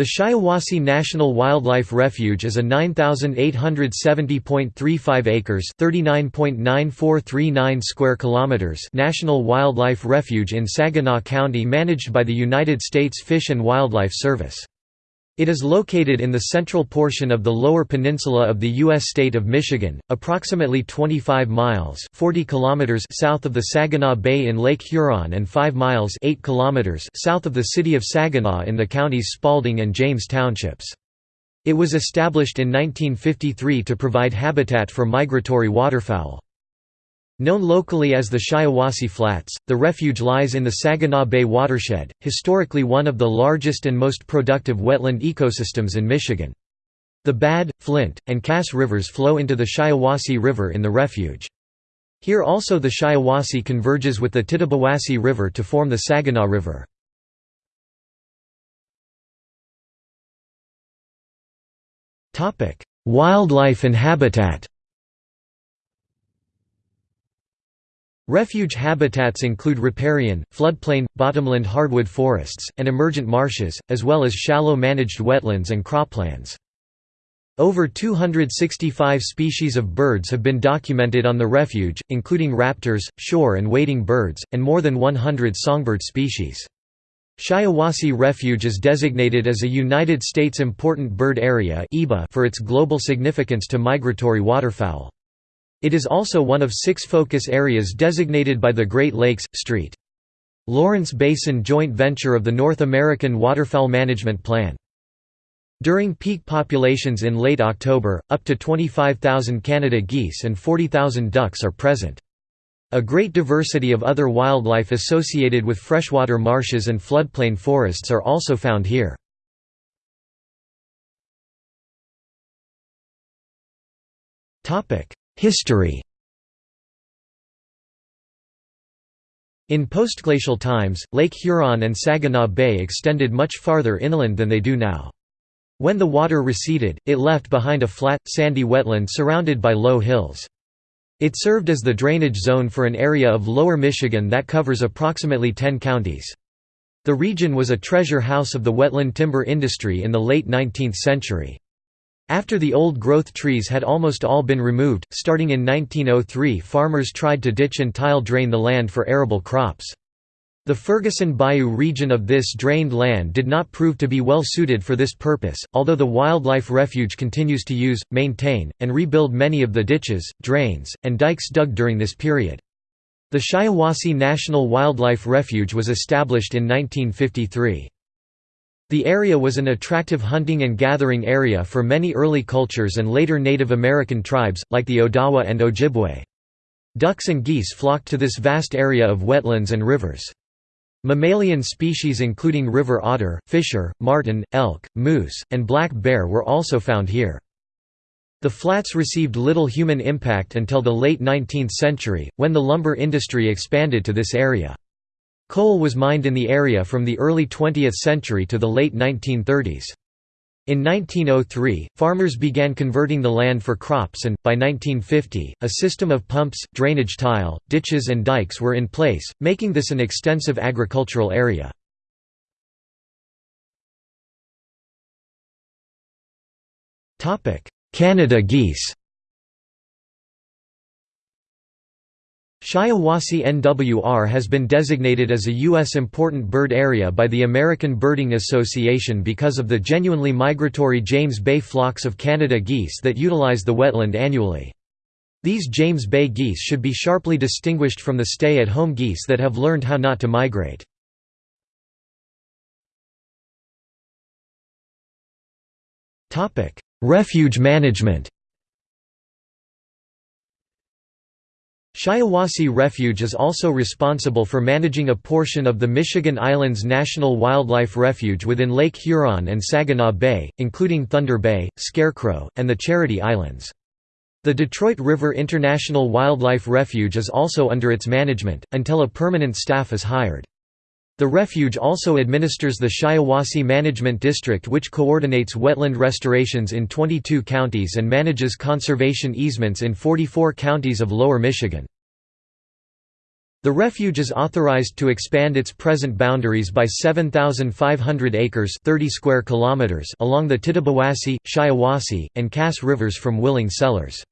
The Shiawassee National Wildlife Refuge is a 9870.35 acres, 39.9439 square kilometers national wildlife refuge in Saginaw County managed by the United States Fish and Wildlife Service. It is located in the central portion of the lower peninsula of the U.S. state of Michigan, approximately 25 miles 40 kilometers south of the Saginaw Bay in Lake Huron and 5 miles 8 kilometers south of the city of Saginaw in the counties Spaulding and James Townships. It was established in 1953 to provide habitat for migratory waterfowl. Known locally as the Shiawassee Flats, the refuge lies in the Saginaw Bay watershed, historically one of the largest and most productive wetland ecosystems in Michigan. The Bad, Flint, and Cass rivers flow into the Shiawassee River in the refuge. Here also the Shiawassee converges with the Tittabawassee River to form the Saginaw River. Wildlife and habitat Refuge habitats include riparian, floodplain, bottomland hardwood forests, and emergent marshes, as well as shallow managed wetlands and croplands. Over 265 species of birds have been documented on the refuge, including raptors, shore and wading birds, and more than 100 songbird species. Shiawassee Refuge is designated as a United States Important Bird Area for its global significance to migratory waterfowl. It is also one of six focus areas designated by the Great Lakes, St. Lawrence Basin joint venture of the North American Waterfowl Management Plan. During peak populations in late October, up to 25,000 Canada geese and 40,000 ducks are present. A great diversity of other wildlife associated with freshwater marshes and floodplain forests are also found here. History In postglacial times, Lake Huron and Saginaw Bay extended much farther inland than they do now. When the water receded, it left behind a flat, sandy wetland surrounded by low hills. It served as the drainage zone for an area of lower Michigan that covers approximately 10 counties. The region was a treasure house of the wetland timber industry in the late 19th century. After the old-growth trees had almost all been removed, starting in 1903 farmers tried to ditch and tile drain the land for arable crops. The Ferguson Bayou region of this drained land did not prove to be well suited for this purpose, although the Wildlife Refuge continues to use, maintain, and rebuild many of the ditches, drains, and dikes dug during this period. The Shiawassee National Wildlife Refuge was established in 1953. The area was an attractive hunting and gathering area for many early cultures and later Native American tribes, like the Odawa and Ojibwe. Ducks and geese flocked to this vast area of wetlands and rivers. Mammalian species including river otter, fisher, marten, elk, moose, and black bear were also found here. The flats received little human impact until the late 19th century, when the lumber industry expanded to this area. Coal was mined in the area from the early 20th century to the late 1930s. In 1903, farmers began converting the land for crops and, by 1950, a system of pumps, drainage tile, ditches and dikes were in place, making this an extensive agricultural area. Canada geese Shiawassee NWR has been designated as a U.S. Important Bird Area by the American Birding Association because of the genuinely migratory James Bay flocks of Canada geese that utilize the wetland annually. These James Bay geese should be sharply distinguished from the stay-at-home geese that have learned how not to migrate. Refuge management Shiawassee Refuge is also responsible for managing a portion of the Michigan Islands National Wildlife Refuge within Lake Huron and Saginaw Bay, including Thunder Bay, Scarecrow, and the Charity Islands. The Detroit River International Wildlife Refuge is also under its management, until a permanent staff is hired. The refuge also administers the Shiawassee Management District which coordinates wetland restorations in 22 counties and manages conservation easements in 44 counties of Lower Michigan. The refuge is authorized to expand its present boundaries by 7,500 acres 30 square kilometers along the Tittabawassee, Shiawassee, and Cass rivers from Willing sellers.